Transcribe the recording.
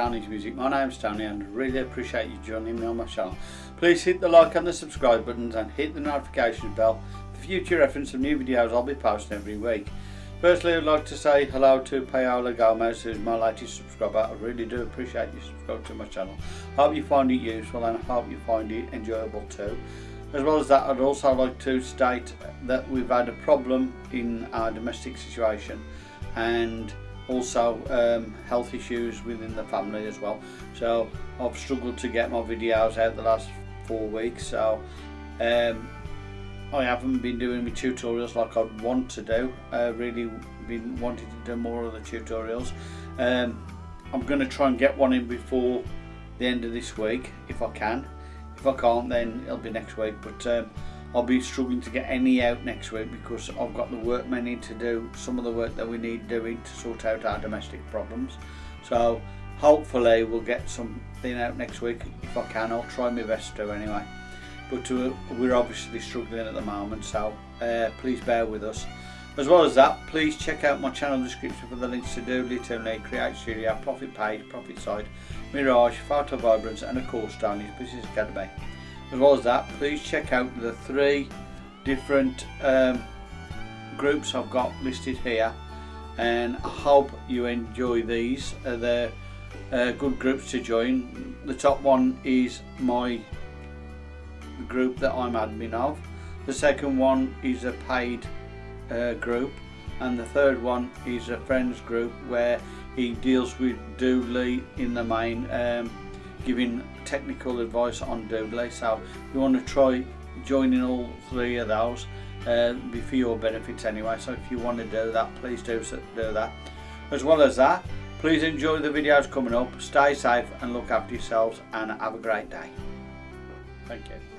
Tony's Music. My name's Tony and I really appreciate you joining me on my channel. Please hit the like and the subscribe buttons and hit the notification bell for future reference of new videos I'll be posting every week. Firstly I'd like to say hello to Paola Gomez who's my latest subscriber. I really do appreciate you subscribing to my channel. Hope you find it useful and I hope you find it enjoyable too. As well as that I'd also like to state that we've had a problem in our domestic situation and also um, health issues within the family as well. So I've struggled to get my videos out the last four weeks so um, I haven't been doing my tutorials like I'd want to do. I really been wanting to do more of the tutorials. Um, I'm going to try and get one in before the end of this week if I can. If I can't then it'll be next week but um, I'll be struggling to get any out next week because I've got the workmen in to do some of the work that we need doing to sort out our domestic problems. So hopefully we'll get something out next week if I can. I'll try my best to anyway. But uh, we're obviously struggling at the moment so uh, please bear with us. As well as that, please check out my channel description for the links to do Doodly, Toonly, Create Studio, Profit Page, Profit Side, Mirage, Photo Vibrance and of course Tony's Business Academy as well as that please check out the three different um, groups I've got listed here and I hope you enjoy these. Uh, they're uh, good groups to join. The top one is my group that I'm admin of. The second one is a paid uh, group. And the third one is a friends group where he deals with Doodly in the main um, giving technical advice on Doodly so you want to try joining all three of those uh, be for your benefits anyway so if you want to do that please do, do that. As well as that please enjoy the videos coming up stay safe and look after yourselves and have a great day. Thank you